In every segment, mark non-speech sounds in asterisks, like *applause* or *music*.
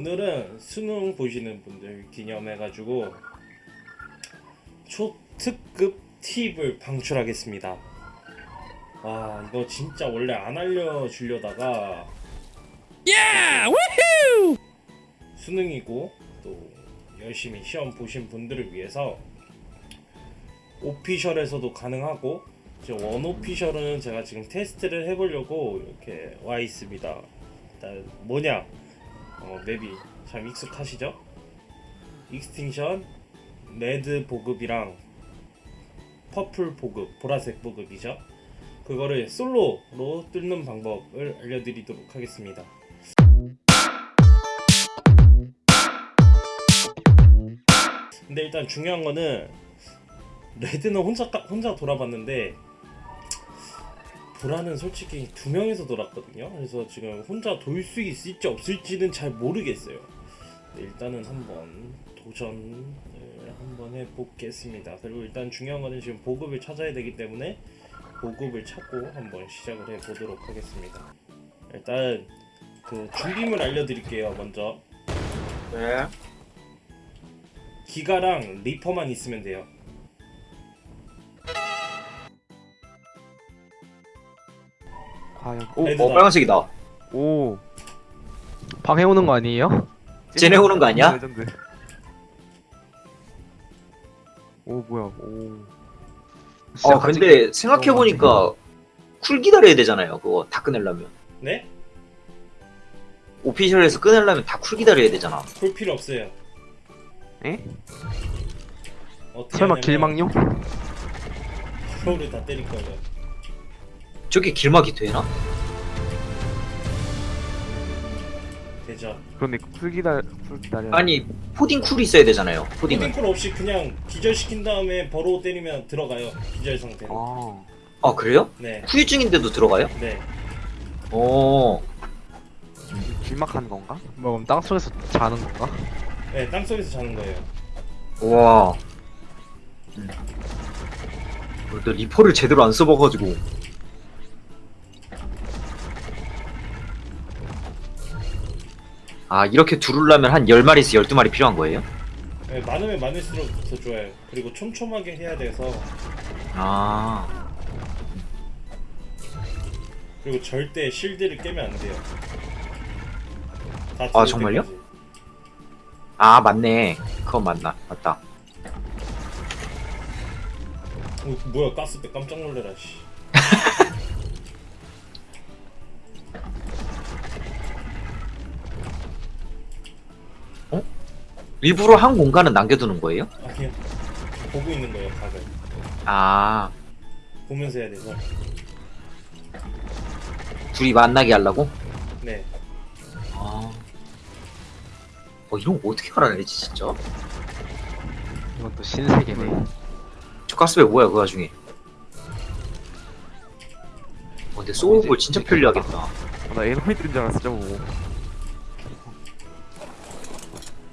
오늘은 수능 보시는 분들 기념해가지고 초특급 팁을 방출하겠습니다. 와 이거 진짜 원래 안 알려주려다가 수능이고 또 열심히 시험 보신 분들을 위해서 오피셜에서도 가능하고 이제 원오피셜은 제가 지금 테스트를 해보려고 이렇게 와 있습니다. 일단 뭐냐 어, map이 참 익숙하시죠? Extinction red 보급이랑 purple 보급 보라색 보급이죠. 그거를 솔로로 뚫는 방법을 알려드리도록 하겠습니다. 근데 일단 중요한 거는 red는 혼자 까- 혼자 돌아봤는데 보라는 솔직히 두 명이서 돌았거든요. 그래서 지금 혼자 돌 수 있을지 없을지는 잘 모르겠어요. 일단은 한번 도전을 한번 해보겠습니다. 그리고 일단 중요한 거는 지금 보급을 찾아야 되기 때문에 보급을 찾고 한번 시작을 해보도록 하겠습니다. 일단 그 준비물 알려드릴게요. 먼저 네. 기가랑 리퍼만 있으면 돼요. 과연 오, red. 어 빨간색이다. 오 방해 오는 거 아니에요? 쟤네 오는 거 아니야? 레전드. 오 뭐야 오어 근데 생각해 보니까 cool 기다려야 되잖아요. 그거 다 끝내려면. 네? official에서 끝내려면 다 cool 기다려야 되잖아. 볼 필요 없어요. 에? 설마 길망용? 서울을 다 때릴 거예요. 저게 길막이 되나? 되죠. 그런데 풀 기다 풀 기다려 아니 포딩 쿨이 있어야 되잖아요. 포딩은. 푸딩콜 없이 그냥 기절시킨 다음에 버로 때리면 들어가요. 기절 상태로. 아 아 그래요? 네. 후유증인데도 들어가요? 네. 어. 길막하는 건가? 뭐 그럼 땅 속에서 자는 건가? 네, 땅속에서 자는 거예요. 와. 음. 어, 너 리퍼를 제대로 안 써봐가지고. 아 이렇게 두르려면 한 10마리에서 12마리 필요한 거예요? 네, 많으면 많을수록 더 좋아요. 그리고 촘촘하게 해야 돼서 아 그리고 절대 실드를 깨면 안 돼요. 다 아, 죽을 정말요? 때까지. 아 맞네 그건 맞나 맞다 어, 뭐야 가스배 깜짝 놀래라 씨. 일부러 한 공간은 남겨두는 거예요? 아니요. 보고 있는 거예요 각을. 아 보면서 해야 돼서. 둘이 만나게 하려고? 네. 아 어, 이런 거 어떻게 알아내지 진짜? 이건 또 신세계네 저 가스배 뭐야 그 와중에 어, 근데 소울볼 진짜 편리하겠다 아, 나 에너미들인 줄 알았어 저거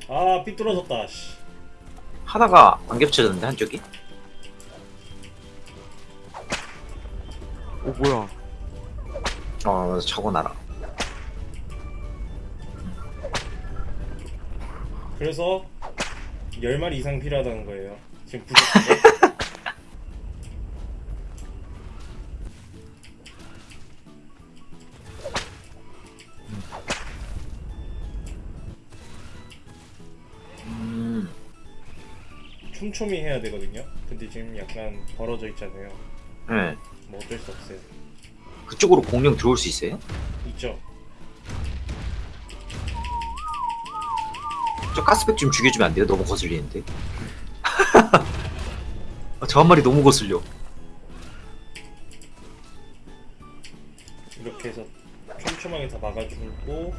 아 삐뚤어졌다 씨. 하다가 안 겹쳐졌는데 한쪽이? 오 뭐야 어 적어놔라 그래서 10마리 이상 필요하다는 거예요. 지금 부족한데? 촘촘히 해야 되거든요. 근데 지금 약간 벌어져 있잖아요. 네. 뭐 어쩔 수 없어요. 그쪽으로 공룡 들어올 수 있어요? 있죠. 저 가스백 좀 죽여주면 안 돼요? 너무 거슬리는데 *laughs* 아, 저한 마리 너무 거슬려 이렇게 해서 촘촘하게 다 막아주고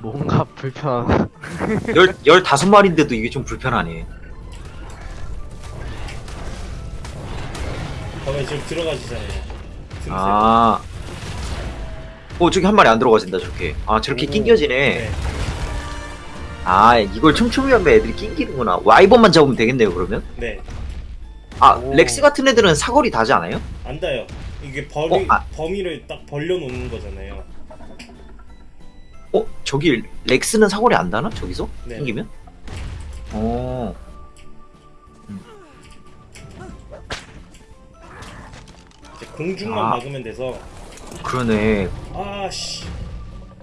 뭔가 불편한 *laughs* 열, 열다섯 마리인데도 이게 좀 불편하네 밤에 지금 들어가시잖아요. 틈새. 아. 어, 저기 한 마리 안 들어가진다, 저렇게. 아, 저렇게 오. 낑겨지네. 네. 아, 이걸 촘촘히 하면 애들이 낑기는구나. 와이번만 잡으면 되겠네요, 그러면? 네. 아, 오. 렉스 같은 애들은 사거리 다지 않아요? 안 닿아요. 이게 벌이 어, 아. 범위를 딱 벌려놓는 거잖아요. 어 저기 렉스는 사거리 안 다나 저기서 네. 생기면? 어 이제 공중만 아. 막으면 돼서 그러네. 아씨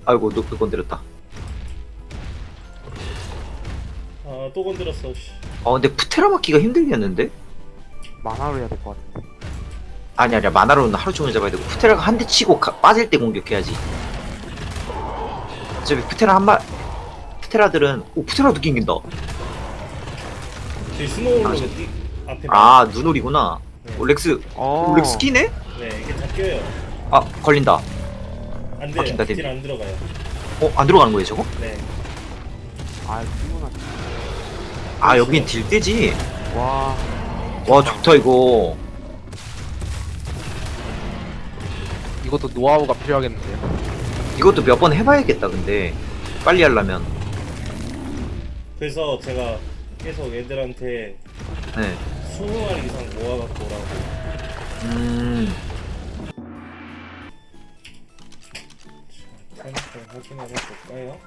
아이고 너 건드렸다. 아 또 건드렸어. 씨. 어 근데 푸테라 맞기가 힘들겠는데? 만화로 해야 될 것 같은데. 아니 아니야 만화로는 하루 종일 잡아야 되고 푸테라가 한 대 치고 가- 빠질 때 공격해야지. 어차피 푸테라 한 마. 푸테라들은 오 푸테라도 낑긴다. 스노우로 아, 이 앞에 아 눈오리구나. 네. 오, 렉스 어. 오, 렉스 끼네? 네 이게 다 껴요. 아 걸린다. 안 막힌다, 돼요. 댐. 딜안 들어가요. 어 안 들어가는 거예요 저거? 네. 아, 피곤하다. 아 여긴 딜대지. 와. 와 좋다 이거. 이것도 노하우가 필요하겠는데요. 이것도 몇 번 해봐야겠다 근데 빨리 하려면. 그래서 제가 계속 애들한테 네. 20마리 이상 모아갖고 오라고. 음. 타이밍 확인을 해볼까요?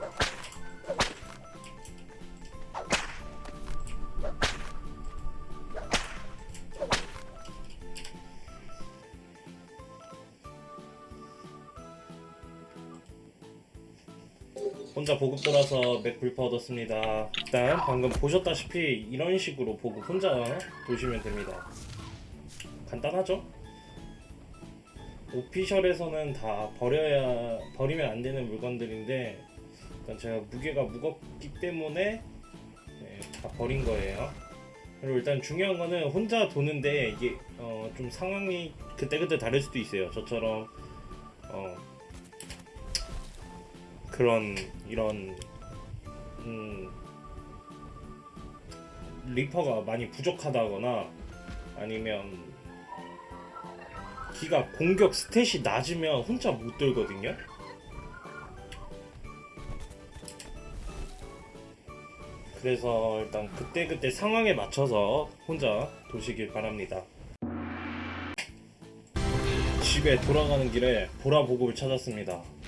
혼자 보급 돌아서 맥 불파 얻었습니다. 일단 방금 보셨다시피 이런 식으로 보급 혼자 도시면 됩니다. 간단하죠? 오피셜에서는 다 버려야 버리면 안 되는 물건들인데 일단 제가 무게가 무겁기 때문에 네, 다 버린 거예요. 그리고 일단 중요한 거는 혼자 도는데 이게 어, 좀 상황이 그때그때 다를 수도 있어요. 저처럼 어, 그런 이런 음, 리퍼가 많이 부족하다거나 아니면 기가 공격 스탯이 낮으면 혼자 못 들거든요. 그래서 일단 그때 그때 상황에 맞춰서 혼자 도시길 바랍니다. 집에 돌아가는 길에 보라 보급을 찾았습니다.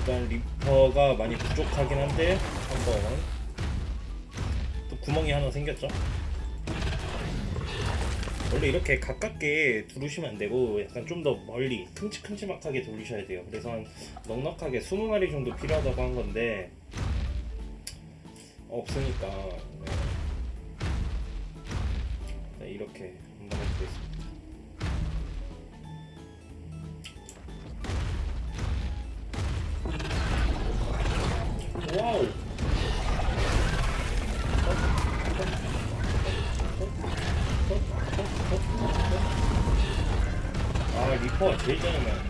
일단 리퍼가 많이 부족하긴 한데 한번 또 구멍이 하나 생겼죠? 원래 이렇게 가깝게 두르시면 안 되고 약간 좀 더 멀리 큼직큼직하게 돌리셔야 돼요. 그래서 한 넉넉하게 20마리 정도 필요하다고 한 건데 없으니까 네. 네, 이렇게 와우. 아 리퍼가 제일 짜증나.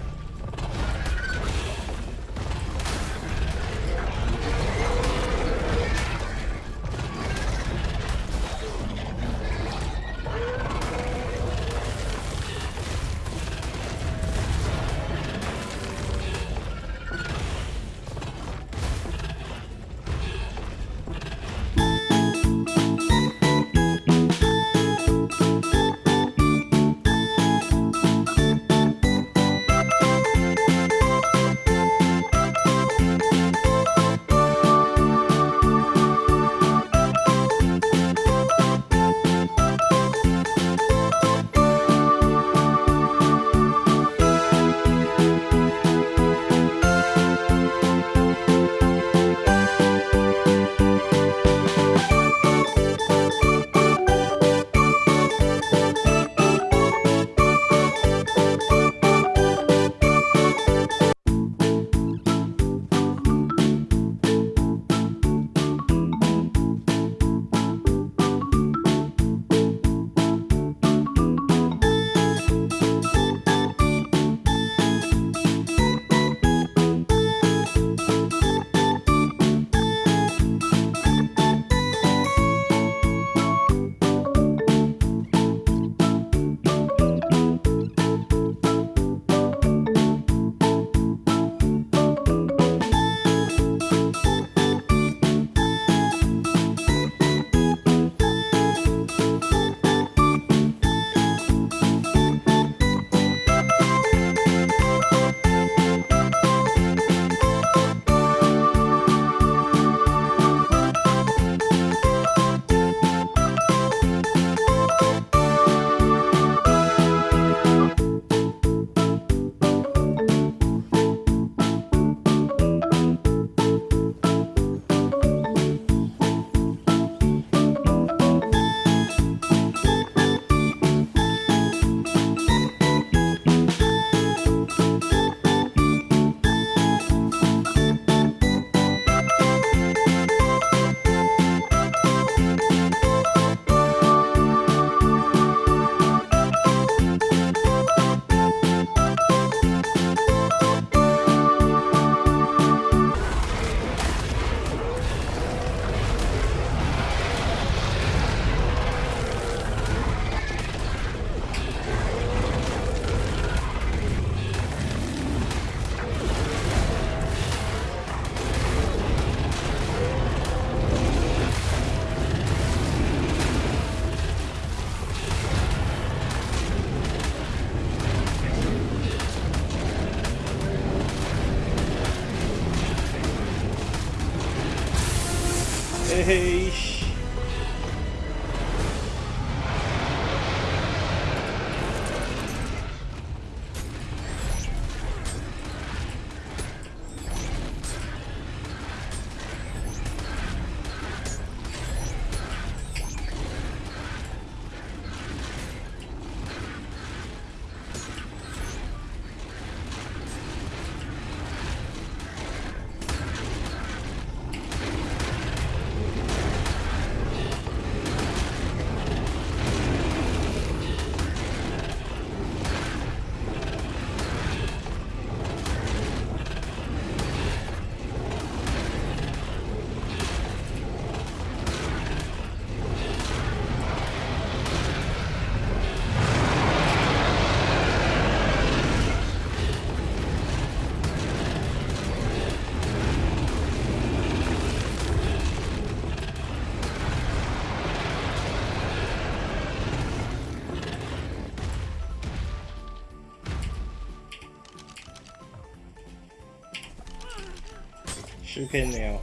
실패했네요.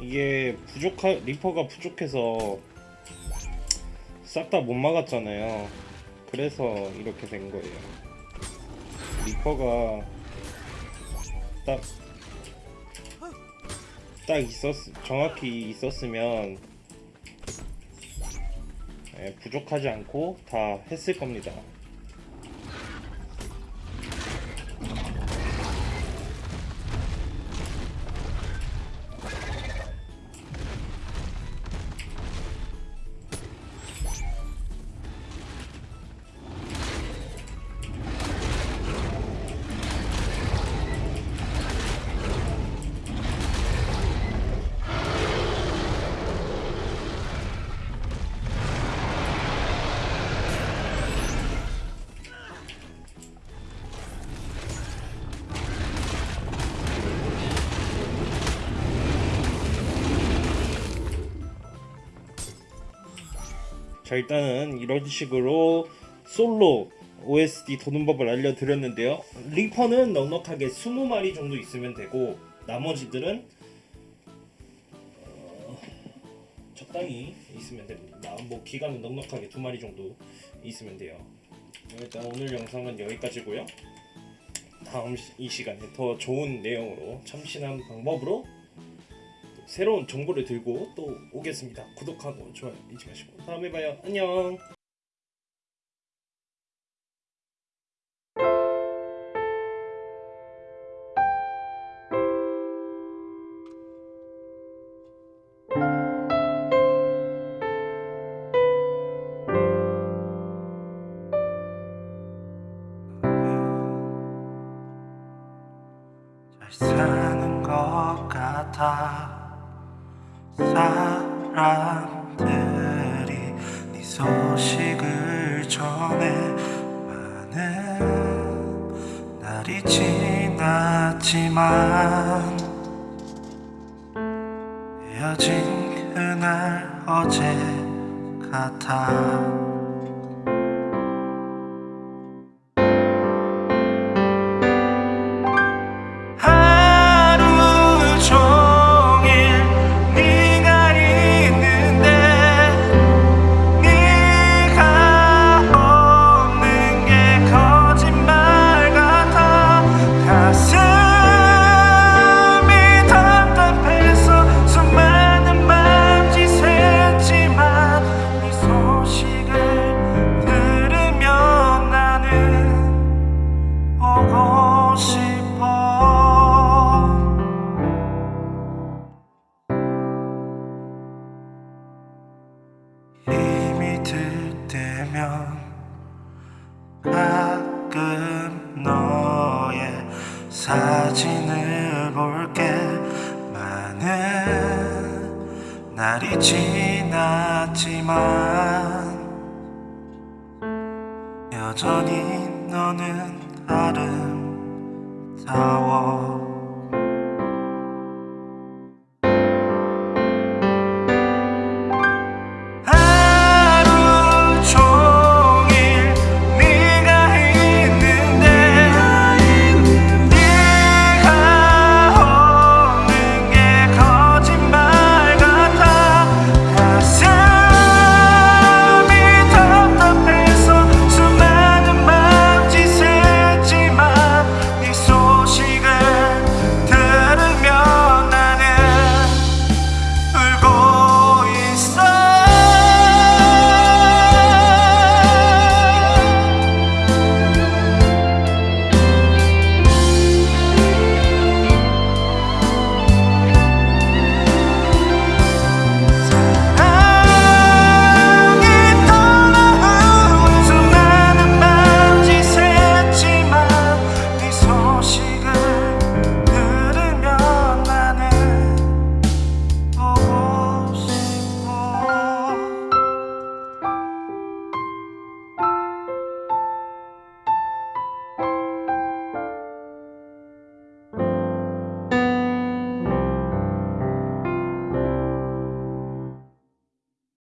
이게 부족하 reaper가 부족해서 싹 다 못 막았잖아요. 그래서 이렇게 된 거예요. reaper가 딱 딱 있었 정확히 있었으면 예, 부족하지 않고 다 했을 겁니다. 자 일단은 이런 식으로 솔로 OSD 도는 법을 알려드렸는데요. 리퍼는 넉넉하게 20마리 정도 있으면 되고 나머지들은 어, 적당히 있으면 됩니다. 뭐 기간은 넉넉하게 두 마리 정도 있으면 돼요. 일단 오늘 영상은 여기까지고요. 다음 시- 이 시간에 더 좋은 내용으로 참신한 방법으로 또 새로운 정보를 들고 또 오겠습니다. 구독하고 좋아요 잊지 마시고 다음에 봐요. 안녕. 소식을 전해. 많은 날이 지났지만 헤어진 그날 어제 같아 사진을 볼게. 많은 날이 지났지만 여전히 너는 아름다워